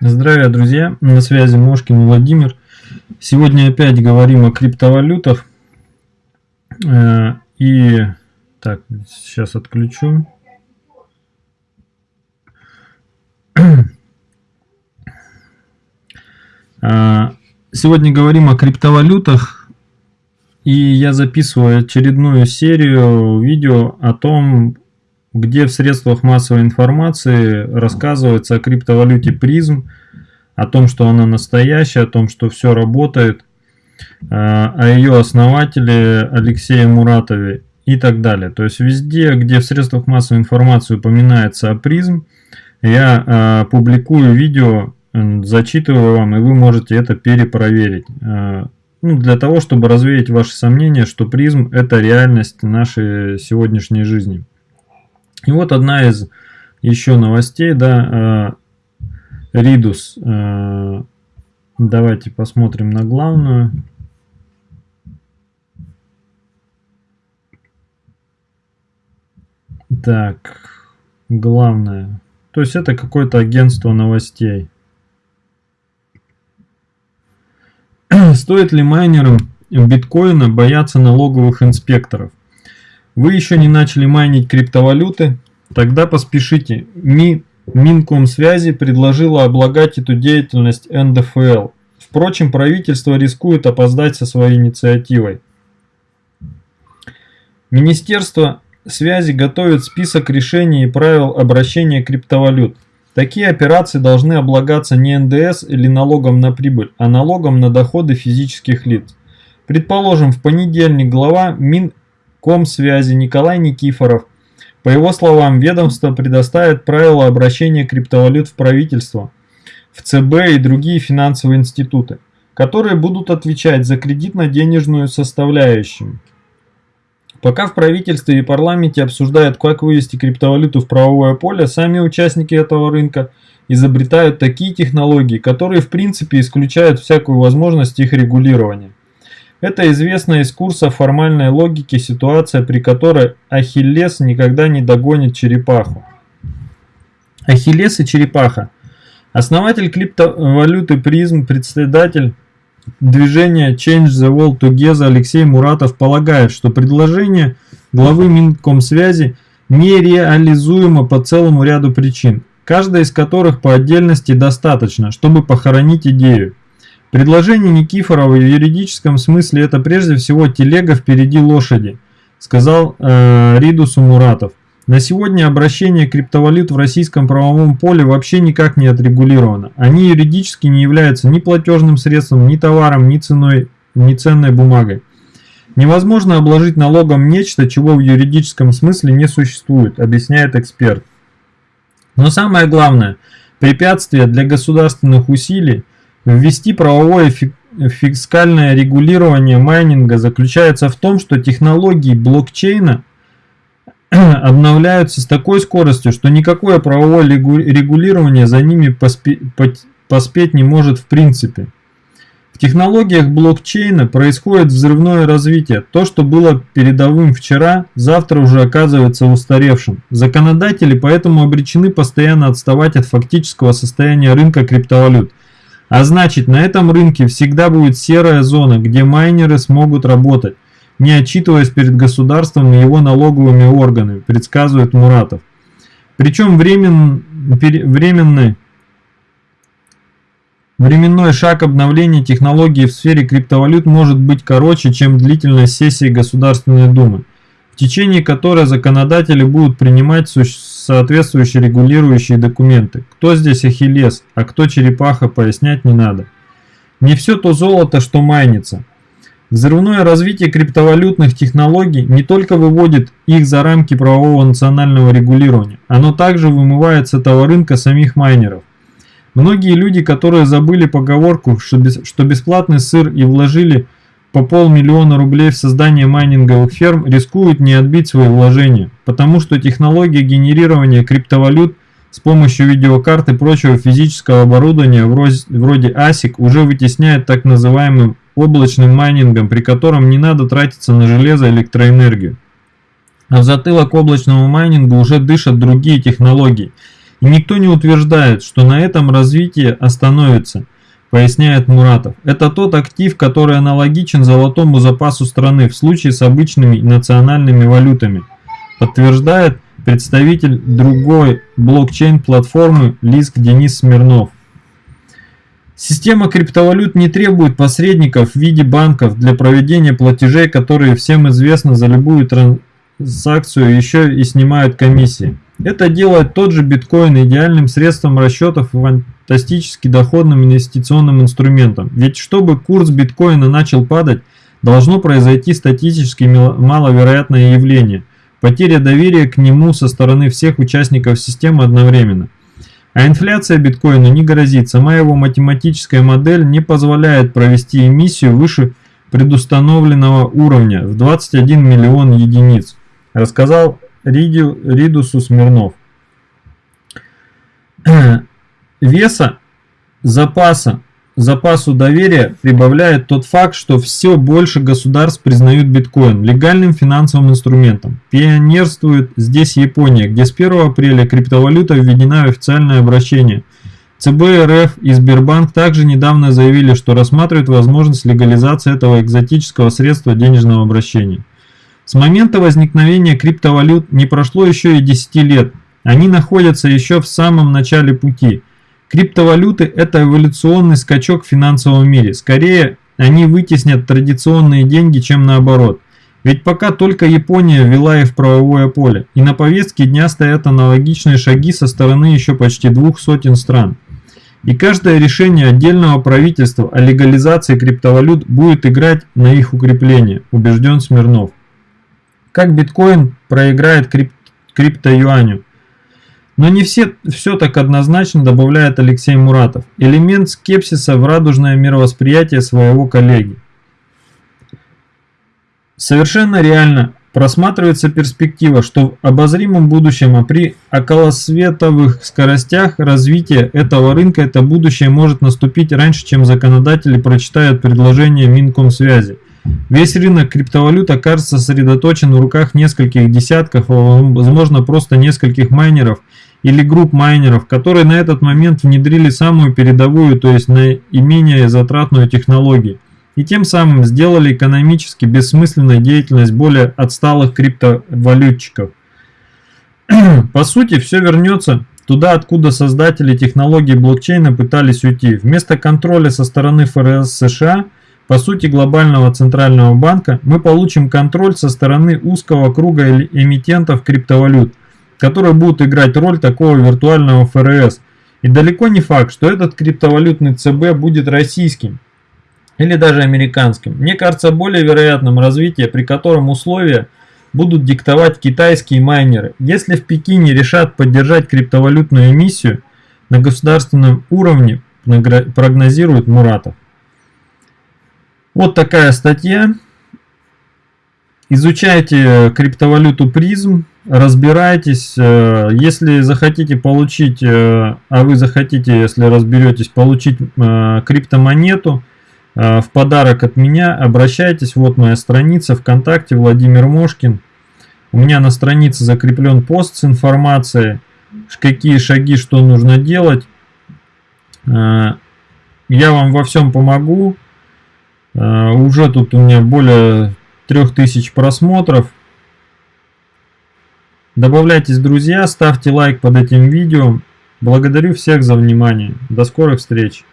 Здравия, друзья! На связи Мошкин Владимир. Сегодня опять говорим о криптовалютах. Э, и так, сейчас отключу. Э, сегодня говорим о криптовалютах. И я записываю очередную серию видео о том, где в средствах массовой информации рассказывается о криптовалюте призм, о том, что она настоящая, о том, что все работает, э, о ее основателе Алексее Муратове и так далее. То есть везде, где в средствах массовой информации упоминается о призм, я э, публикую видео, зачитываю вам, и вы можете это перепроверить. Э, ну, для того, чтобы развеять ваши сомнения, что призм это реальность нашей сегодняшней жизни. И вот одна из еще новостей, да, Ридус. Э, э, давайте посмотрим на главную. Так, главное. То есть это какое-то агентство новостей. Стоит ли майнерам биткоина бояться налоговых инспекторов? Вы еще не начали майнить криптовалюты? Тогда поспешите. Ми, Минкомсвязи предложила облагать эту деятельность НДФЛ. Впрочем, правительство рискует опоздать со своей инициативой. Министерство связи готовит список решений и правил обращения криптовалют. Такие операции должны облагаться не НДС или налогом на прибыль, а налогом на доходы физических лиц. Предположим, в понедельник глава Мин Комсвязи Николай Никифоров. По его словам, ведомство предоставит правила обращения криптовалют в правительство, в ЦБ и другие финансовые институты, которые будут отвечать за кредитно-денежную составляющую. Пока в правительстве и парламенте обсуждают, как вывести криптовалюту в правовое поле, сами участники этого рынка изобретают такие технологии, которые в принципе исключают всякую возможность их регулирования. Это известная из курса формальной логики ситуация, при которой Ахиллес никогда не догонит черепаху. Ахиллес и черепаха. Основатель криптовалюты призм, председатель движения Change the World Together Алексей Муратов полагает, что предложение главы Минкомсвязи нереализуемо по целому ряду причин, каждая из которых по отдельности достаточно, чтобы похоронить идею. Предложение Никифорова в юридическом смысле это прежде всего телега впереди лошади, сказал э, Ридусу Муратов. На сегодня обращение криптовалют в российском правовом поле вообще никак не отрегулировано. Они юридически не являются ни платежным средством, ни товаром, ни ценой, ни ценной бумагой. Невозможно обложить налогом нечто, чего в юридическом смысле не существует, объясняет эксперт. Но самое главное, препятствие для государственных усилий – Ввести правовое фискальное регулирование майнинга заключается в том, что технологии блокчейна обновляются с такой скоростью, что никакое правовое регулирование за ними поспеть не может в принципе. В технологиях блокчейна происходит взрывное развитие. То, что было передовым вчера, завтра уже оказывается устаревшим. Законодатели поэтому обречены постоянно отставать от фактического состояния рынка криптовалют – а значит, на этом рынке всегда будет серая зона, где майнеры смогут работать, не отчитываясь перед государством и его налоговыми органами, предсказывает Муратов. Причем времен, временный, временной шаг обновления технологий в сфере криптовалют может быть короче, чем длительность сессии Государственной Думы в течение которой законодатели будут принимать соответствующие регулирующие документы. Кто здесь Ахиллес, а кто черепаха, пояснять не надо. Не все то золото, что майнится. Взрывное развитие криптовалютных технологий не только выводит их за рамки правового национального регулирования, оно также вымывает с этого рынка самих майнеров. Многие люди, которые забыли поговорку, что бесплатный сыр и вложили по полмиллиона рублей в создание майнинговых ферм рискуют не отбить свои вложения, потому что технология генерирования криптовалют с помощью видеокарт и прочего физического оборудования вроде ASIC уже вытесняет так называемым облачным майнингом, при котором не надо тратиться на железо и электроэнергию. А в затылок облачному майнингу уже дышат другие технологии – И никто не утверждает, что на этом развитие остановится, поясняет Муратов. Это тот актив, который аналогичен золотому запасу страны в случае с обычными национальными валютами, подтверждает представитель другой блокчейн-платформы Лиск Денис Смирнов. Система криптовалют не требует посредников в виде банков для проведения платежей, которые всем известно за любую транзакцию еще и снимают комиссии. Это делает тот же биткоин идеальным средством расчетов и фантастически доходным инвестиционным инструментом. Ведь чтобы курс биткоина начал падать, должно произойти статистически маловероятное явление – потеря доверия к нему со стороны всех участников системы одновременно. А инфляция биткоина не грозит, сама его математическая модель не позволяет провести эмиссию выше предустановленного уровня в 21 миллион единиц, рассказал Риду, Ридусу Смирнов. Веса запаса запасу доверия прибавляет тот факт, что все больше государств признают биткоин легальным финансовым инструментом. Пионерствует здесь Япония, где с 1 апреля криптовалюта введена в официальное обращение. ЦБ РФ и Сбербанк также недавно заявили, что рассматривают возможность легализации этого экзотического средства денежного обращения. С момента возникновения криптовалют не прошло еще и 10 лет, они находятся еще в самом начале пути – Криптовалюты – это эволюционный скачок в финансовом мире. Скорее, они вытеснят традиционные деньги, чем наоборот. Ведь пока только Япония ввела их в правовое поле, и на повестке дня стоят аналогичные шаги со стороны еще почти двух сотен стран. И каждое решение отдельного правительства о легализации криптовалют будет играть на их укрепление, убежден Смирнов. Как биткоин проиграет крип крипто-юаню? Но не все, все так однозначно, добавляет Алексей Муратов. Элемент скепсиса в радужное мировосприятие своего коллеги. Совершенно реально просматривается перспектива, что в обозримом будущем, а при околосветовых скоростях развития этого рынка это будущее может наступить раньше, чем законодатели прочитают предложение Минкомсвязи. Весь рынок криптовалют окажется сосредоточен в руках нескольких десятков, а возможно просто нескольких майнеров – или групп майнеров, которые на этот момент внедрили самую передовую, то есть наименее затратную технологию, и тем самым сделали экономически бессмысленной деятельность более отсталых криптовалютчиков. По сути, все вернется туда, откуда создатели технологии блокчейна пытались уйти. Вместо контроля со стороны ФРС США, по сути глобального центрального банка, мы получим контроль со стороны узкого круга эмитентов криптовалют – которые будут играть роль такого виртуального ФРС. И далеко не факт, что этот криптовалютный ЦБ будет российским или даже американским. Мне кажется более вероятным развитие, при котором условия будут диктовать китайские майнеры. Если в Пекине решат поддержать криптовалютную эмиссию на государственном уровне, прогнозирует Муратов. Вот такая статья. Изучайте криптовалюту призм, разбирайтесь. Э, если захотите получить, э, а вы захотите, если разберетесь, получить э, криптомонету в подарок от меня, обращайтесь. Вот моя страница ВКонтакте, Владимир Мошкин. У меня на странице закреплен пост с информацией, какие шаги, что нужно делать. Я вам во всем помогу. Уже тут у меня более 3000 просмотров. Добавляйтесь, друзья, ставьте лайк под этим видео. Благодарю всех за внимание. До скорых встреч.